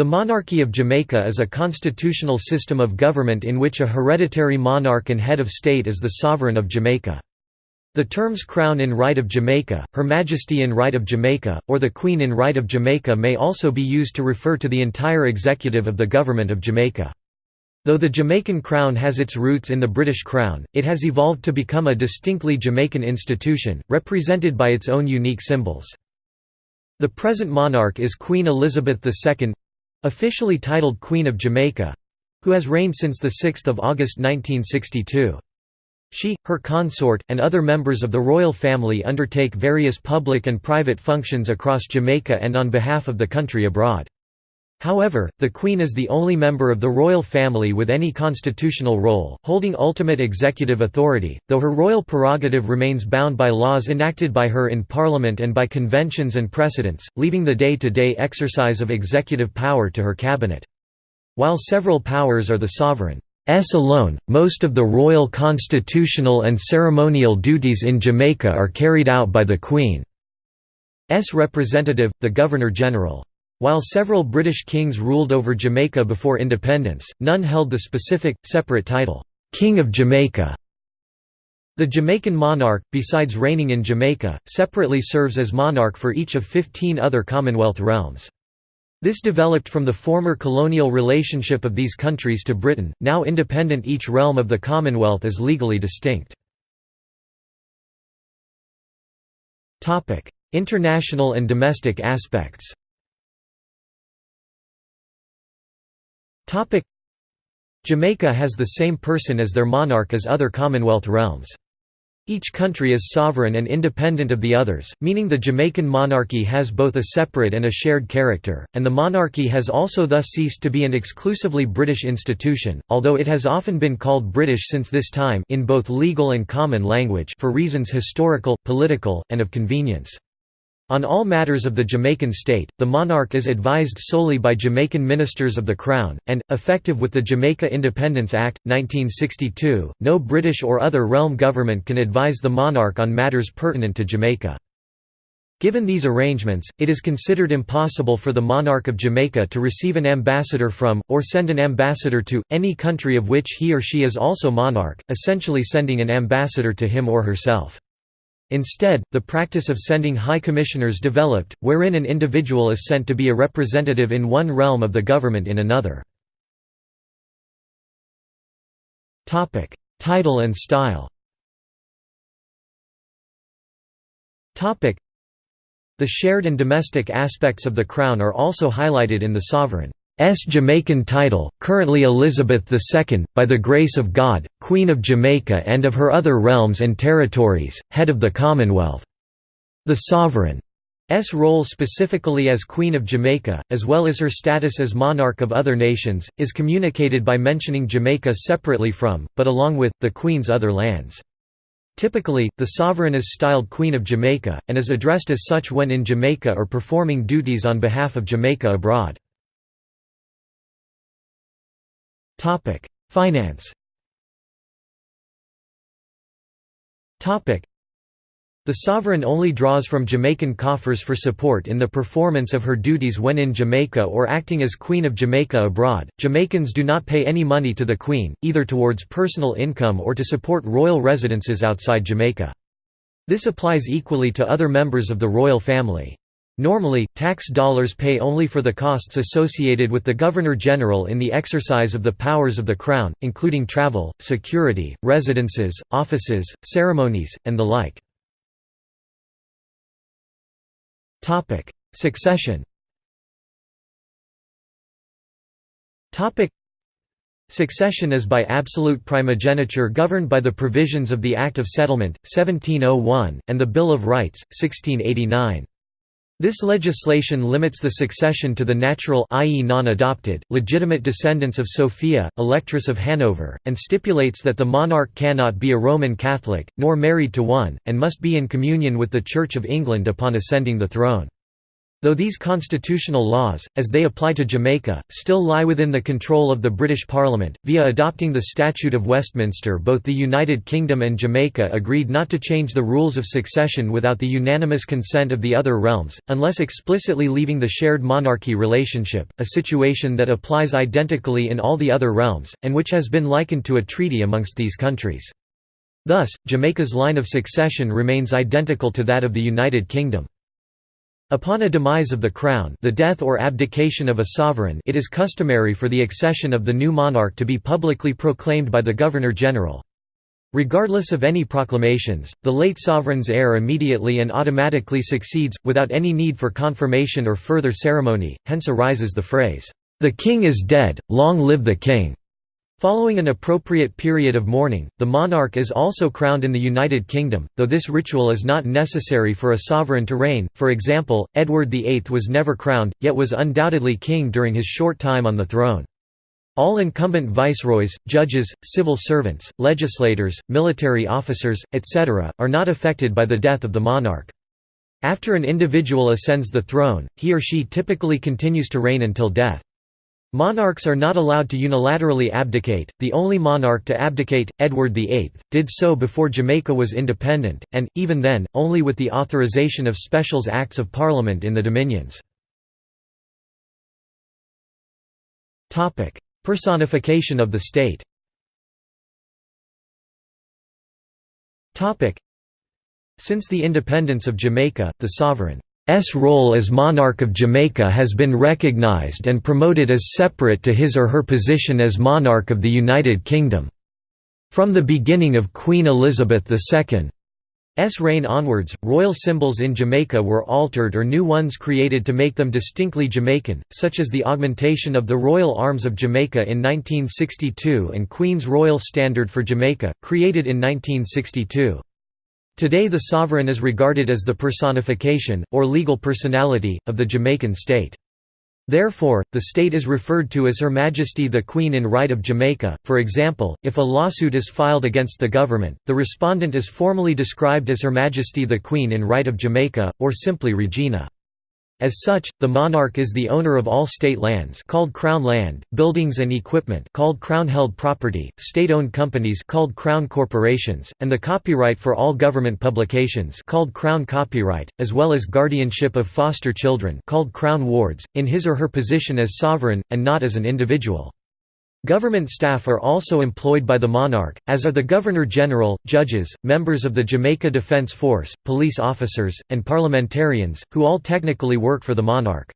The monarchy of Jamaica is a constitutional system of government in which a hereditary monarch and head of state is the sovereign of Jamaica. The terms Crown in Right of Jamaica, Her Majesty in Right of Jamaica, or the Queen in Right of Jamaica may also be used to refer to the entire executive of the Government of Jamaica. Though the Jamaican Crown has its roots in the British Crown, it has evolved to become a distinctly Jamaican institution, represented by its own unique symbols. The present monarch is Queen Elizabeth II, Officially titled Queen of Jamaica—who has reigned since 6 August 1962. She, her consort, and other members of the royal family undertake various public and private functions across Jamaica and on behalf of the country abroad. However, the Queen is the only member of the royal family with any constitutional role, holding ultimate executive authority, though her royal prerogative remains bound by laws enacted by her in Parliament and by conventions and precedents, leaving the day-to-day -day exercise of executive power to her cabinet. While several powers are the sovereign's alone, most of the royal constitutional and ceremonial duties in Jamaica are carried out by the Queen's representative, the Governor-General. While several British kings ruled over Jamaica before independence, none held the specific, separate title, "'King of Jamaica'". The Jamaican monarch, besides reigning in Jamaica, separately serves as monarch for each of 15 other Commonwealth realms. This developed from the former colonial relationship of these countries to Britain, now independent each realm of the Commonwealth is legally distinct. International and domestic aspects Jamaica has the same person as their monarch as other Commonwealth realms. Each country is sovereign and independent of the others, meaning the Jamaican monarchy has both a separate and a shared character, and the monarchy has also thus ceased to be an exclusively British institution, although it has often been called British since this time in both legal and common language for reasons historical, political, and of convenience. On all matters of the Jamaican state, the monarch is advised solely by Jamaican ministers of the Crown, and, effective with the Jamaica Independence Act, 1962, no British or other realm government can advise the monarch on matters pertinent to Jamaica. Given these arrangements, it is considered impossible for the monarch of Jamaica to receive an ambassador from, or send an ambassador to, any country of which he or she is also monarch, essentially sending an ambassador to him or herself. Instead, the practice of sending high commissioners developed, wherein an individual is sent to be a representative in one realm of the government in another. Title and style The shared and domestic aspects of the crown are also highlighted in the sovereign. S. Jamaican title, currently Elizabeth II, by the grace of God, Queen of Jamaica and of her other realms and territories, head of the Commonwealth. The sovereign's role specifically as Queen of Jamaica, as well as her status as monarch of other nations, is communicated by mentioning Jamaica separately from, but along with, the Queen's other lands. Typically, the sovereign is styled Queen of Jamaica, and is addressed as such when in Jamaica or performing duties on behalf of Jamaica abroad. Topic: Finance. Topic: The sovereign only draws from Jamaican coffers for support in the performance of her duties when in Jamaica or acting as Queen of Jamaica abroad. Jamaicans do not pay any money to the Queen, either towards personal income or to support royal residences outside Jamaica. This applies equally to other members of the royal family. Normally, tax dollars pay only for the costs associated with the Governor-General in the exercise of the powers of the Crown, including travel, security, residences, offices, ceremonies, and the like. Succession Succession is by absolute primogeniture governed by the provisions of the Act of Settlement, 1701, and the Bill of Rights, 1689. This legislation limits the succession to the natural i.e. non-adopted, legitimate descendants of Sophia, Electress of Hanover, and stipulates that the monarch cannot be a Roman Catholic, nor married to one, and must be in communion with the Church of England upon ascending the throne. Though these constitutional laws, as they apply to Jamaica, still lie within the control of the British Parliament, via adopting the Statute of Westminster both the United Kingdom and Jamaica agreed not to change the rules of succession without the unanimous consent of the other realms, unless explicitly leaving the shared monarchy relationship, a situation that applies identically in all the other realms, and which has been likened to a treaty amongst these countries. Thus, Jamaica's line of succession remains identical to that of the United Kingdom. Upon a demise of the crown the death or abdication of a sovereign it is customary for the accession of the new monarch to be publicly proclaimed by the Governor-General. Regardless of any proclamations, the late sovereign's heir immediately and automatically succeeds, without any need for confirmation or further ceremony, hence arises the phrase, "'The king is dead, long live the king'". Following an appropriate period of mourning, the monarch is also crowned in the United Kingdom, though this ritual is not necessary for a sovereign to reign. For example, Edward VIII was never crowned, yet was undoubtedly king during his short time on the throne. All incumbent viceroys, judges, civil servants, legislators, military officers, etc., are not affected by the death of the monarch. After an individual ascends the throne, he or she typically continues to reign until death. Monarchs are not allowed to unilaterally abdicate, the only monarch to abdicate, Edward VIII, did so before Jamaica was independent, and, even then, only with the authorization of Specials Acts of Parliament in the Dominions. Personification of the state Since the independence of Jamaica, the sovereign S role as monarch of Jamaica has been recognized and promoted as separate to his or her position as monarch of the United Kingdom. From the beginning of Queen Elizabeth II's reign onwards, royal symbols in Jamaica were altered or new ones created to make them distinctly Jamaican, such as the augmentation of the Royal Arms of Jamaica in 1962 and Queen's Royal Standard for Jamaica, created in 1962. Today the sovereign is regarded as the personification, or legal personality, of the Jamaican state. Therefore, the state is referred to as Her Majesty the Queen in Right of Jamaica. For example, if a lawsuit is filed against the government, the respondent is formally described as Her Majesty the Queen in Right of Jamaica, or simply Regina. As such, the monarch is the owner of all state lands called crown land, buildings and equipment called crown-held property, state-owned companies called crown corporations, and the copyright for all government publications called crown copyright, as well as guardianship of foster children called crown wards, in his or her position as sovereign, and not as an individual. Government staff are also employed by the monarch, as are the Governor-General, judges, members of the Jamaica Defense Force, police officers, and parliamentarians, who all technically work for the monarch.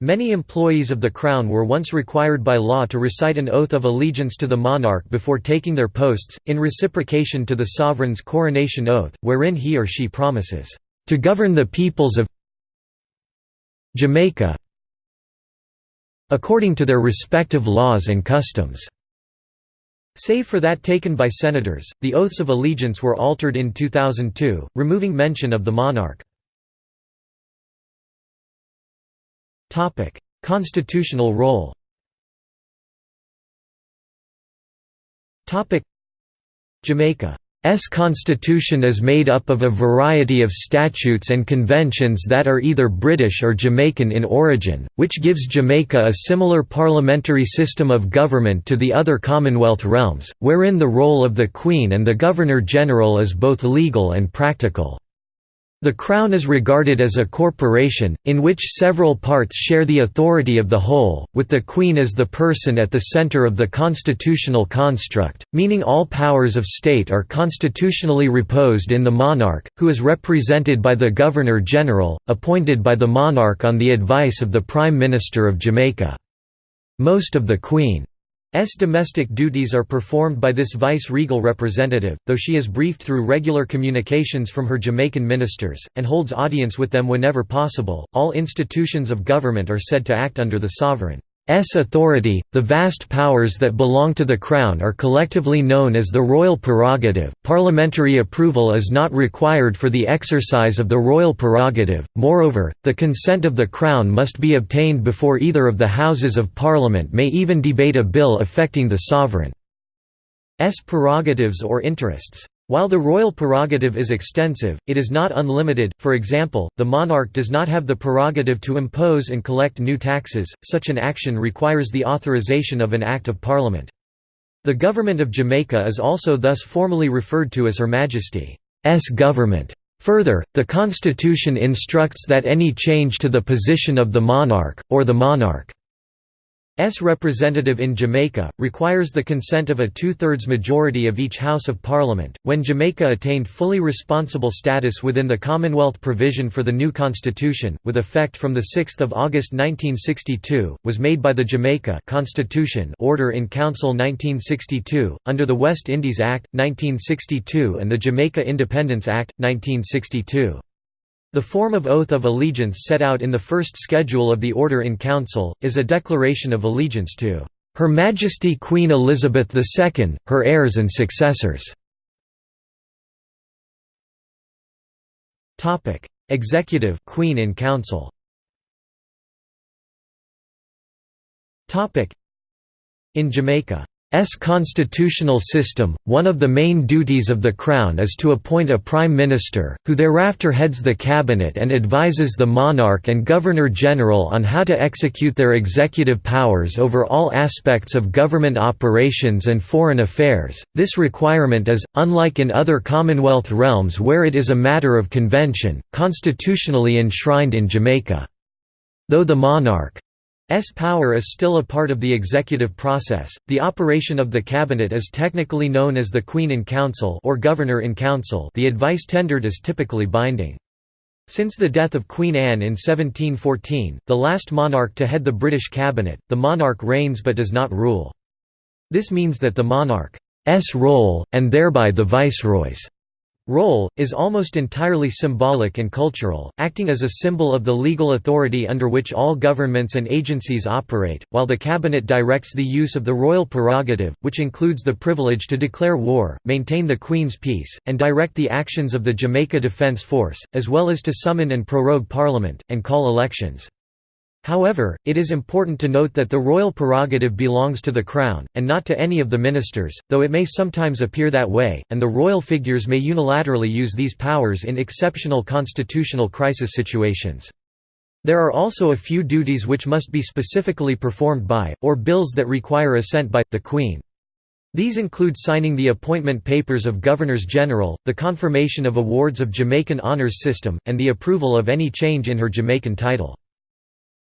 Many employees of the Crown were once required by law to recite an oath of allegiance to the monarch before taking their posts, in reciprocation to the sovereign's coronation oath, wherein he or she promises, "...to govern the peoples of Jamaica according to their respective laws and customs. Save for that taken by senators, the oaths of allegiance were altered in 2002, removing mention of the monarch. Constitutional role Jamaica S constitution is made up of a variety of statutes and conventions that are either British or Jamaican in origin, which gives Jamaica a similar parliamentary system of government to the other Commonwealth realms, wherein the role of the Queen and the Governor-General is both legal and practical. The Crown is regarded as a corporation, in which several parts share the authority of the whole, with the Queen as the person at the centre of the constitutional construct, meaning all powers of state are constitutionally reposed in the monarch, who is represented by the Governor-General, appointed by the monarch on the advice of the Prime Minister of Jamaica. Most of the Queen S domestic duties are performed by this vice-regal representative, though she is briefed through regular communications from her Jamaican ministers, and holds audience with them whenever possible. All institutions of government are said to act under the sovereign. S authority, the vast powers that belong to the Crown are collectively known as the royal prerogative. Parliamentary approval is not required for the exercise of the royal prerogative, moreover, the consent of the Crown must be obtained before either of the Houses of Parliament may even debate a bill affecting the sovereign's prerogatives or interests. While the royal prerogative is extensive, it is not unlimited, for example, the monarch does not have the prerogative to impose and collect new taxes, such an action requires the authorization of an Act of Parliament. The government of Jamaica is also thus formally referred to as Her Majesty's government. Further, the constitution instructs that any change to the position of the monarch, or the monarch S representative in Jamaica, requires the consent of a two-thirds majority of each House of Parliament. When Jamaica attained fully responsible status within the Commonwealth provision for the new constitution, with effect from 6 August 1962, was made by the Jamaica Constitution Order in Council 1962, under the West Indies Act, 1962 and the Jamaica Independence Act, 1962. The form of oath of allegiance set out in the first schedule of the Order in Council, is a declaration of allegiance to "...Her Majesty Queen Elizabeth II, her heirs and successors." Executive Queen in Council. In Jamaica S constitutional system, one of the main duties of the Crown is to appoint a Prime Minister, who thereafter heads the cabinet and advises the monarch and Governor-General on how to execute their executive powers over all aspects of government operations and foreign affairs. This requirement is, unlike in other Commonwealth realms where it is a matter of convention, constitutionally enshrined in Jamaica. Though the monarch S power is still a part of the executive process. The operation of the cabinet is technically known as the Queen in Council or Governor in Council. The advice tendered is typically binding. Since the death of Queen Anne in 1714, the last monarch to head the British cabinet, the monarch reigns but does not rule. This means that the monarch's role, and thereby the viceroy's role, is almost entirely symbolic and cultural, acting as a symbol of the legal authority under which all governments and agencies operate, while the cabinet directs the use of the royal prerogative, which includes the privilege to declare war, maintain the Queen's peace, and direct the actions of the Jamaica Defence Force, as well as to summon and prorogue Parliament, and call elections. However, it is important to note that the royal prerogative belongs to the Crown, and not to any of the ministers, though it may sometimes appear that way, and the royal figures may unilaterally use these powers in exceptional constitutional crisis situations. There are also a few duties which must be specifically performed by, or bills that require assent by, the Queen. These include signing the appointment papers of Governors-General, the confirmation of awards of Jamaican Honours System, and the approval of any change in her Jamaican title.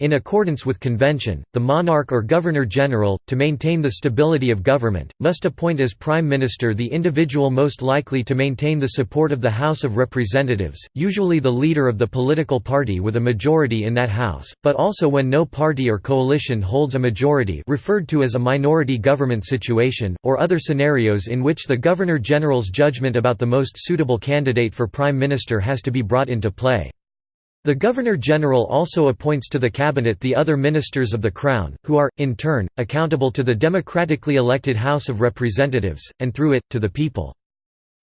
In accordance with convention, the monarch or governor-general, to maintain the stability of government, must appoint as prime minister the individual most likely to maintain the support of the House of Representatives, usually the leader of the political party with a majority in that house, but also when no party or coalition holds a majority referred to as a minority government situation, or other scenarios in which the governor-general's judgment about the most suitable candidate for prime minister has to be brought into play. The Governor-General also appoints to the cabinet the other ministers of the Crown, who are, in turn, accountable to the democratically elected House of Representatives, and through it, to the people.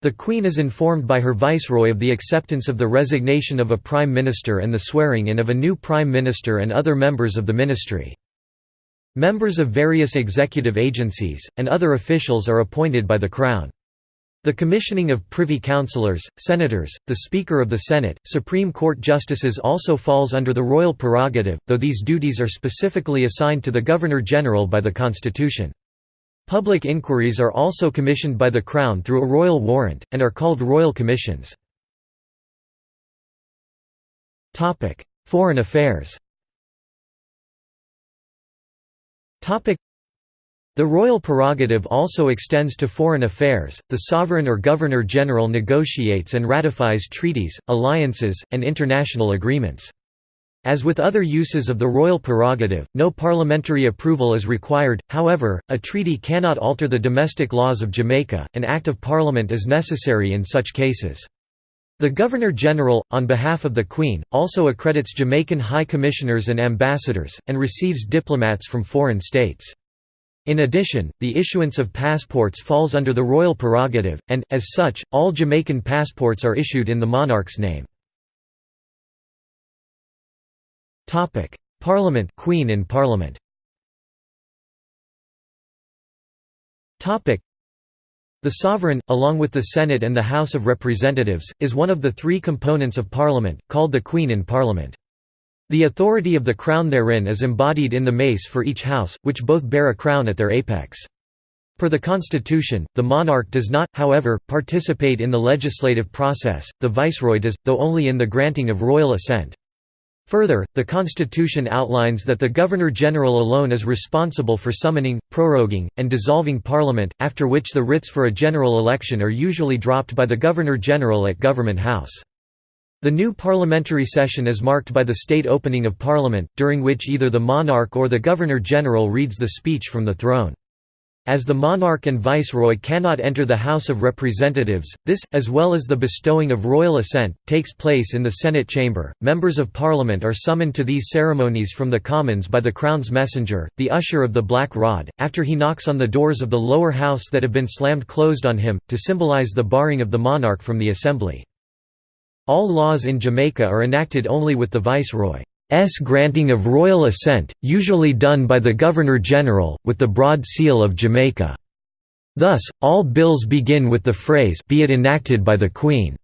The Queen is informed by her Viceroy of the acceptance of the resignation of a Prime Minister and the swearing-in of a new Prime Minister and other members of the ministry. Members of various executive agencies, and other officials are appointed by the Crown. The commissioning of privy councillors, senators, the Speaker of the Senate, Supreme Court justices also falls under the royal prerogative, though these duties are specifically assigned to the Governor-General by the Constitution. Public inquiries are also commissioned by the Crown through a royal warrant, and are called royal commissions. Foreign affairs the royal prerogative also extends to foreign affairs. The sovereign or governor general negotiates and ratifies treaties, alliances, and international agreements. As with other uses of the royal prerogative, no parliamentary approval is required, however, a treaty cannot alter the domestic laws of Jamaica, an Act of Parliament is necessary in such cases. The Governor-General, on behalf of the Queen, also accredits Jamaican High Commissioners and ambassadors, and receives diplomats from foreign states. In addition, the issuance of passports falls under the royal prerogative, and, as such, all Jamaican passports are issued in the monarch's name. Parliament Queen in Parliament The sovereign, along with the Senate and the House of Representatives, is one of the three components of Parliament, called the Queen in Parliament. The authority of the crown therein is embodied in the mace for each house, which both bear a crown at their apex. Per the constitution, the monarch does not, however, participate in the legislative process, the viceroy does, though only in the granting of royal assent. Further, the constitution outlines that the Governor-General alone is responsible for summoning, proroguing, and dissolving parliament, after which the writs for a general election are usually dropped by the Governor-General at Government House. The new parliamentary session is marked by the state opening of parliament, during which either the monarch or the Governor-General reads the speech from the throne. As the monarch and viceroy cannot enter the House of Representatives, this, as well as the bestowing of royal assent, takes place in the Senate chamber. Members of Parliament are summoned to these ceremonies from the Commons by the Crown's messenger, the usher of the Black Rod, after he knocks on the doors of the lower house that have been slammed closed on him, to symbolize the barring of the monarch from the assembly. All laws in Jamaica are enacted only with the Viceroy's granting of royal assent, usually done by the Governor-General, with the Broad Seal of Jamaica. Thus, all bills begin with the phrase be it enacted by the Queen.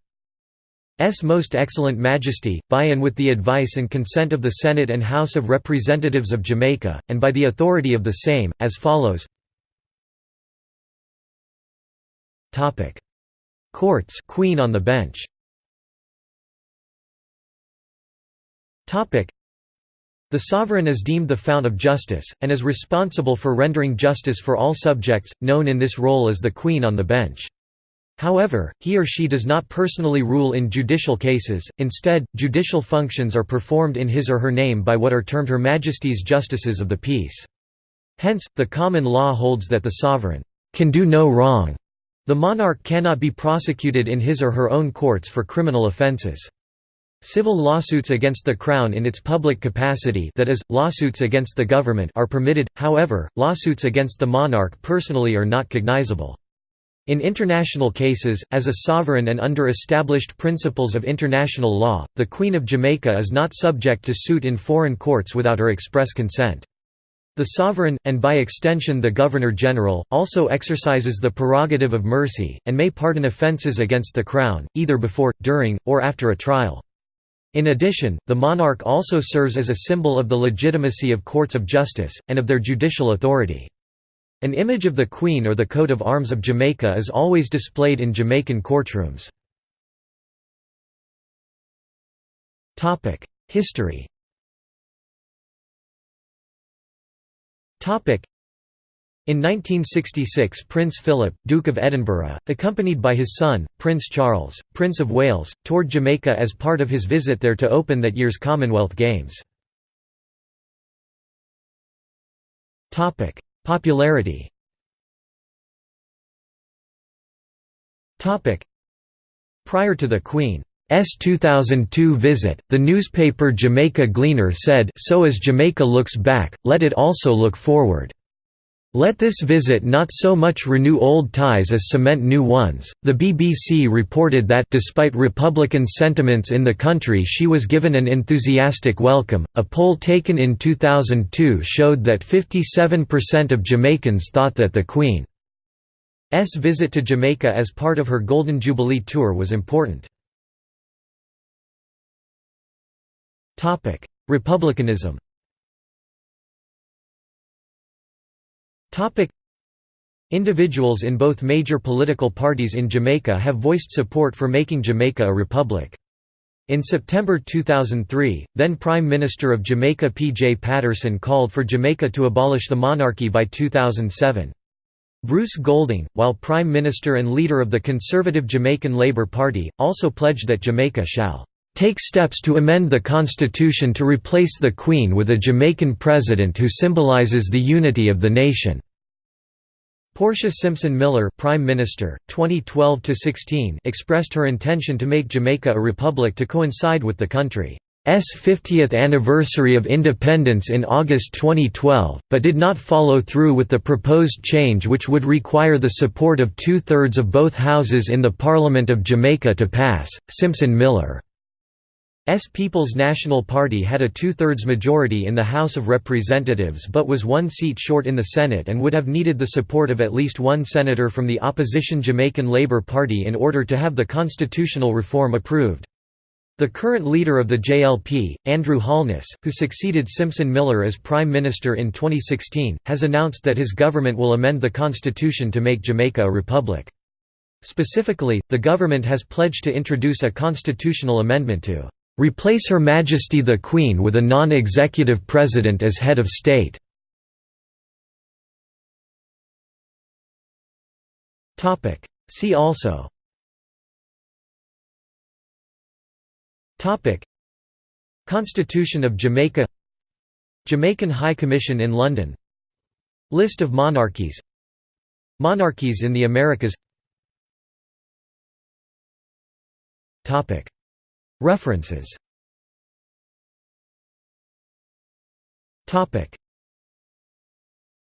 S Most Excellent Majesty, by and with the advice and consent of the Senate and House of Representatives of Jamaica, and by the authority of the same, as follows Courts Queen on the bench the sovereign is deemed the fount of justice, and is responsible for rendering justice for all subjects, known in this role as the Queen on the bench. However, he or she does not personally rule in judicial cases, instead, judicial functions are performed in his or her name by what are termed Her Majesty's Justices of the Peace. Hence, the common law holds that the sovereign can do no wrong. The monarch cannot be prosecuted in his or her own courts for criminal offences. Civil lawsuits against the Crown in its public capacity that is, lawsuits against the government are permitted, however, lawsuits against the monarch personally are not cognizable. In international cases, as a sovereign and under established principles of international law, the Queen of Jamaica is not subject to suit in foreign courts without her express consent. The sovereign, and by extension the Governor-General, also exercises the prerogative of mercy, and may pardon offences against the Crown, either before, during, or after a trial. In addition, the monarch also serves as a symbol of the legitimacy of courts of justice, and of their judicial authority. An image of the Queen or the coat of arms of Jamaica is always displayed in Jamaican courtrooms. History in 1966 Prince Philip, Duke of Edinburgh, accompanied by his son, Prince Charles, Prince of Wales, toured Jamaica as part of his visit there to open that year's Commonwealth Games. Popularity Prior to the Queen's 2002 visit, the newspaper Jamaica Gleaner said so as Jamaica looks back, let it also look forward. Let this visit not so much renew old ties as cement new ones. The BBC reported that despite Republican sentiments in the country, she was given an enthusiastic welcome. A poll taken in 2002 showed that 57% of Jamaicans thought that the Queen's visit to Jamaica as part of her Golden Jubilee tour was important. Republicanism Individuals in both major political parties in Jamaica have voiced support for making Jamaica a republic. In September 2003, then Prime Minister of Jamaica P. J. Patterson called for Jamaica to abolish the monarchy by 2007. Bruce Golding, while Prime Minister and leader of the conservative Jamaican Labour Party, also pledged that Jamaica shall take steps to amend the constitution to replace the Queen with a Jamaican president who symbolizes the unity of the nation." Portia Simpson Miller Prime Minister, 2012 expressed her intention to make Jamaica a republic to coincide with the country's 50th anniversary of independence in August 2012, but did not follow through with the proposed change which would require the support of two-thirds of both houses in the Parliament of Jamaica to pass. Simpson Miller People's National Party had a two-thirds majority in the House of Representatives but was one seat short in the Senate and would have needed the support of at least one senator from the opposition Jamaican Labour Party in order to have the constitutional reform approved. The current leader of the JLP, Andrew Holness, who succeeded Simpson Miller as Prime Minister in 2016, has announced that his government will amend the constitution to make Jamaica a republic. Specifically, the government has pledged to introduce a constitutional amendment to replace Her Majesty the Queen with a non-executive president as head of state. See also. Constitution of Jamaica. Jamaican High Commission in London. List of monarchies. Monarchies in the Americas References